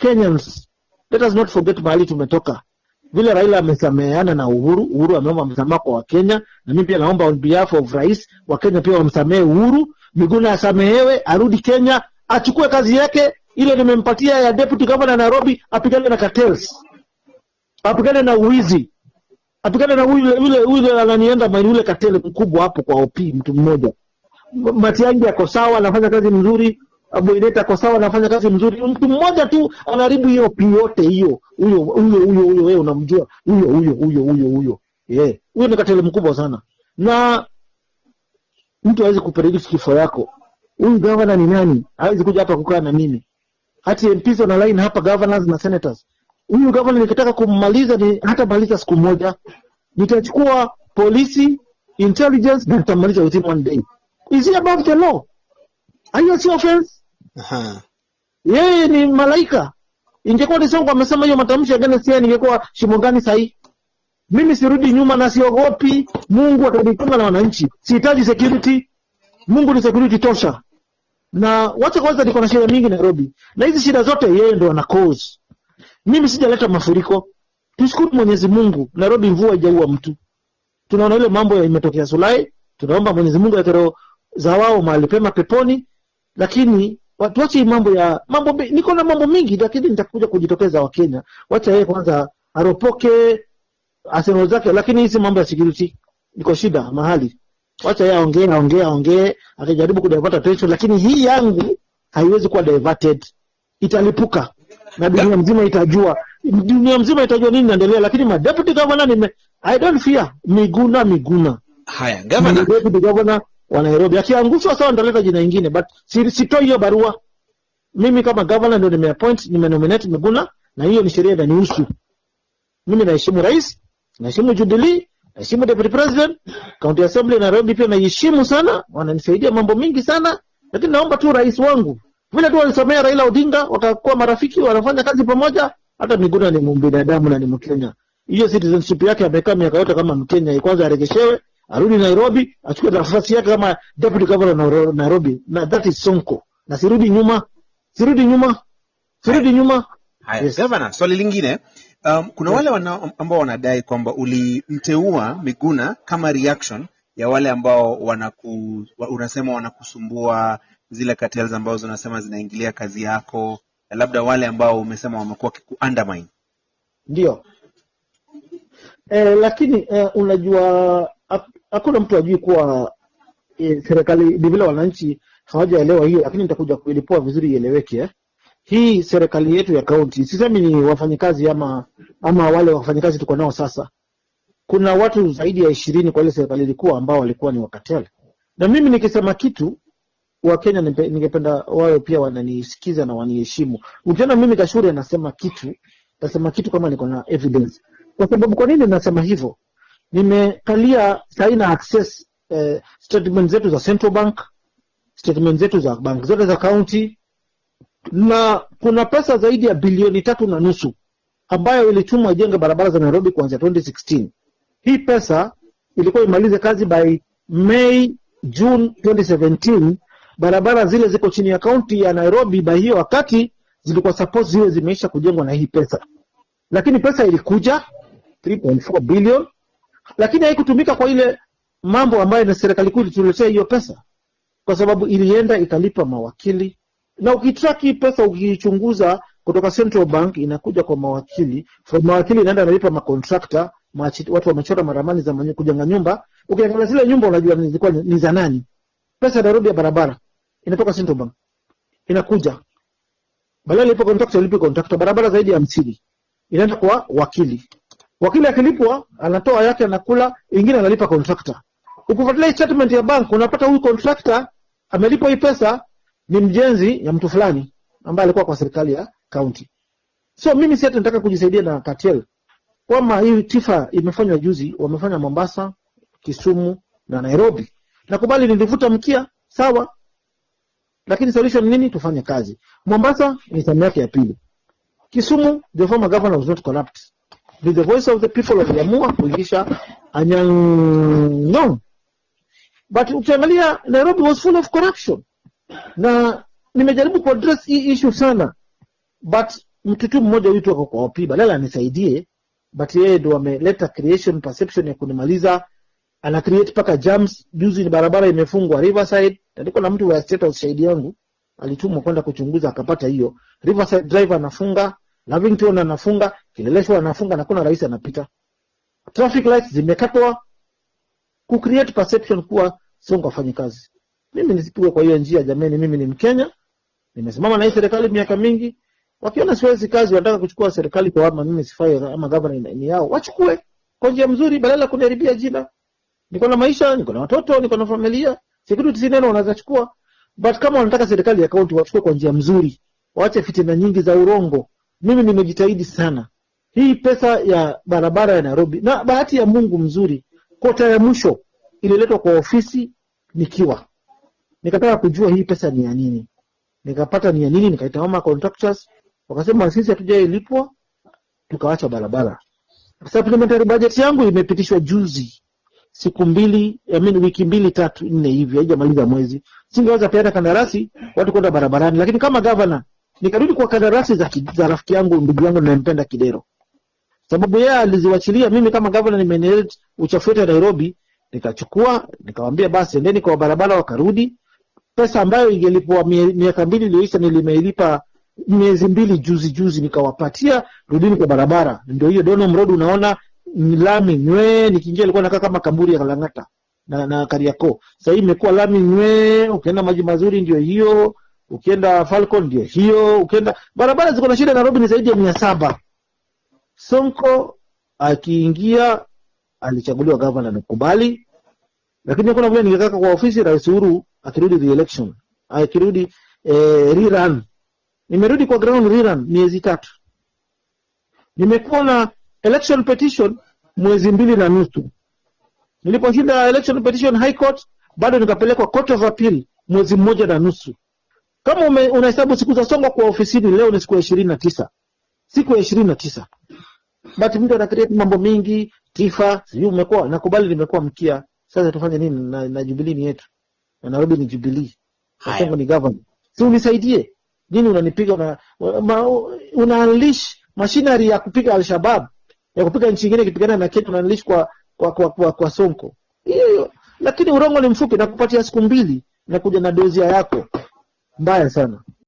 Kenyans, let us not forget mahali tumetoka. Vile Raila amesameheana na Uhuru, Uhuru ameomba msamaha kwa Wakenya, na mimi pia naomba on behalf of rais wa Kenya pia wamsamehe Uhuru. Miguna asamehewe, arudi Kenya, achukue kazi yake ile nimempatia ya deputy governor Nairobi, apigane na cartels, apigane na uwizi, apigane na ule ule ule ananienda mali ule cartel mkubwa hapo kwa OP, mtu mmoja. Matiang'i ako sawa, anafanya kazi mzuri. Aboineta kwa sawa, anafanya kazi mzuri. Mtu mmoja tu anaharibu hiyo yote hiyo. Huyo huyo huyo huyo, wewe unamjua huyo huyo huyo huyo huyo, yeah, huyo ni katele mkubwa sana, na mtu hawezi kupredict kifo yako. Huyu governor ni nani? Hawezi kuja hapa kukaa na mimi hati MPs wana line hapa, governors na senators. Huyu governor nikitaka kummaliza ni hata maliza siku moja, nitachukua polisi intelligence na nitamaliza within one day. Is it above the law? Are si offense. Yeye ni malaika. Ingekuwa ni songo amesema hiyo matamshi against yeye, ningekuwa shimo gani sahi? Mimi sirudi nyuma na siogopi. Mungu atanikinga na wananchi. Sihitaji security. Mungu ni security tosha na wacha kwanza, niko na shida mingi Nairobi, na hizi shida zote yeye ndo ana cause. Mimi sijaleta mafuriko. Tushukuru Mwenyezi Mungu, Nairobi mvua haijaua mtu. Tunaona ile mambo ya imetokea Sulai, tunaomba Mwenyezi Mungu atero za wao mahali pema peponi, lakini hii mambo ya mambo. Niko na mambo mingi, lakini nitakuja kujitokeza Wakenya. Wacha yeye kwanza aropoke asemo zake, lakini hizi mambo ya security niko shida mahali wacha yeye aongee aongee aongee, akijaribu kudivert attention, lakini hii yangu haiwezi kuwa diverted, italipuka na dunia mzima itajua, dunia mzima itajua nini inaendelea. Lakini ma deputy governor nime, I don't fear Miguna Miguna Haya, governor gavana. deputy governor wa Nairobi, akiangushwa sawa, ndaleta jina ingine, but si- sitoi hiyo barua. Mimi kama governor ndio nimeappoint, nimenominate Miguna, na hiyo ni sheria inanihusu mimi. Naheshimu rais, naheshimu Jubilee, naheshimu deputy president, county assembly Nairobi pia naiheshimu sana, wananisaidia mambo mingi sana, lakini naomba tu rais wangu vile tu walisomea Raila Odinga wakakuwa marafiki, wanafanya kazi pamoja. Hata Miguna ni mbinadamu na ni Mkenya, hiyo citizenship yake amekaa miaka yote kama Mkenya, kwanza aregeshewe, arudi Nairobi, achukue nafasi yake kama deputy governor Nairo- Nairobi, na that is Sonko, na sirudi nyuma, sirudi nyuma, sirudi nyuma. Haya, Yes. gavana, swali lingine. Um, kuna wale wana, ambao wanadai kwamba ulimteua Miguna kama reaction ya wale ambao wanaku, unasema wanakusumbua zile cartels ambazo unasema zinaingilia kazi yako, na labda wale ambao umesema wamekuwa wakiku undermine. Ndio. Eh, lakini eh, unajua hakuna mtu ajui kuwa e, serikali ni wananchi hawajaelewa hiyo, lakini nitakuja kuilipua vizuri ieleweke. Eh. Hii serikali yetu ya kaunti, sisemi ni wafanyikazi ama ama wale wafanyikazi tuko nao sasa. Kuna watu zaidi ya ishirini kwa ile serikali ilikuwa ambao walikuwa ni wakatele, na mimi nikisema kitu Wakenya ningependa wawe pia wananisikiza na waniheshimu. Ukiona mimi Kashuri anasema kitu, nasema kitu kama niko na evidence. Kwa sababu kwa nini nasema hivyo? Nimekalia saina access eh, statement zetu za Central Bank, statement zetu za bank zote za county, na kuna pesa zaidi ya bilioni tatu na nusu ambayo ilitumwa ijenge barabara za Nairobi kuanzia 2016. Hii pesa ilikuwa imalize kazi by May June 2017. Barabara zile ziko chini ya kaunti ya Nairobi by hiyo wakati zilikuwa suppose ziwe zimeisha kujengwa na hii pesa, lakini pesa ilikuja 3.4 billion, lakini haikutumika kwa ile mambo ambayo na serikali kuu ilituletea hiyo pesa, kwa sababu ilienda ikalipa mawakili, na ukitraki pesa ukiichunguza kutoka Central Bank inakuja kwa mawakili, from mawakili inaenda analipa makontrakta, watu wamechora maramani za kujenga nyumba. Ukiangalia zile nyumba unajua zilikuwa ni za nani. Pesa ya Nairobi ya barabara. Inatoka Central Bank. Inakuja, badala ilipo kontrakta ilipe kontrakta, barabara zaidi ya hamsini. Inaenda kwa wakili. Wakili akilipwa anatoa yake anakula, ingine analipa kontrakta. Ukifuatilia statement ya bank unapata huyu kontrakta amelipwa hii pesa ni mjenzi ya mtu fulani ambaye alikuwa kwa serikali ya county. So mimi si nataka kujisaidia na cartel. kwamba hii tifa imefanywa juzi, wamefanya Mombasa, Kisumu na Nairobi. Nakubali nilivuta mkia, sawa, lakini solution nini? Tufanye kazi. Mombasa ni tamu yake ya pili. Kisumu, the former governor was not corrupt. With the voice of the people waliamua kuingisha Anyang' Nyong'o. But ukiangalia Nairobi was full of corruption. Na nimejaribu kuaddress hii issue sana. But mtu tu mmoja huyu tu kwa Opi badala anisaidie but yeye ndo ameleta creation perception ya kunimaliza. Ana create paka jams. Juzi ni barabara imefungwa Riverside. Nilikuwa na mtu wa state house shahidi yangu. Alitumwa kwenda kuchunguza akapata hiyo. Riverside driver anafunga Lavington anafunga Kileleshwa anafunga na kuna rais anapita. Traffic lights zimekatwa ku create perception kuwa Sonko afanye kazi. Mimi nisipigwe kwa hiyo njia jameni mimi ni Mkenya nimesimama na hii serikali miaka mingi. Wakiona siwezi kazi wanataka kuchukua serikali kwa ama mimi sifai ama governor ni, yao wachukue kwa njia mzuri badala kuniharibia jina. Niko na maisha niko na watoto niko na familia security si neno wanaweza chukua. But kama wanataka serikali ya kaunti wachukue kwa njia mzuri waache fitina nyingi za urongo. Mimi nimejitahidi sana hii pesa ya barabara ya Nairobi na bahati ya Mungu mzuri kota ya mwisho ililetwa kwa ofisi nikiwa. Nikataka kujua hii pesa ni ya nini. Nikapata ni ya nini nikaita mama contractors wakasema sisi hatujailipwa tukawacha barabara. Supplementary budget yangu imepitishwa juzi siku mbili I mean, wiki mbili tatu nne hivi haijamaliza mwezi. Singeweza peana kandarasi watu kwenda barabarani. Lakini kama governor nikarudi kwa kandarasi za, za rafiki yangu ndugu yangu ninayempenda Kidero sababu yeye aliziwachilia mimi kama governor nimeinherit uchafu wote wa Nairobi nikachukua nikamwambia basi endeni kwa barabara wakarudi. Pesa ambayo ingelipwa miaka mbili iliyoisha nilimeilipa miezi mbili juzi juzi nikawapatia rudini kwa barabara. Ndio hiyo Donholm Road unaona lami nywe, nikiingia ilikuwa nakaa kama kamburi ya Kalang'ata na, na Kariakoo. Sasa hii imekuwa lami nywe, ukienda maji mazuri ndio hiyo ukienda Falcon ndio hiyo ukienda barabara ziko na shida Nairobi ni zaidi ya mia saba Sonko akiingia alichaguliwa gavana nikubali. Lakini hakuna vile ningekaka kwa ofisi rais Uhuru akirudi re-election akirudi eh, rerun. Nimerudi kwa ground rerun miezi tatu. Nimekuwa na election petition mwezi mbili na nusu. Niliposhinda election petition high court bado nikapelekwa court of appeal mwezi mmoja na nusu. Kama unahesabu siku za songo kwa ofisini leo ni siku ya ishirini na tisa. Siku ya ishirini na tisa but mtu ana create mambo mingi tifa sijui umekuwa nakubali nimekuwa mkia. Sasa tufanye nini na, na jubilii ni yetu. Na nairobi ni jubilii na. Ni government, si unisaidie? Nini unanipiga una, ma, una unleash machinery ya kupiga alshabab ya kupiga nchi ingine ikipigana na Kenya una unleash kwa kwa kwa, kwa, kwa Sonko. Hiyo hiyo lakini urongo ni mfupi nakupatia siku mbili nakuja na dozia yako. Mbaya sana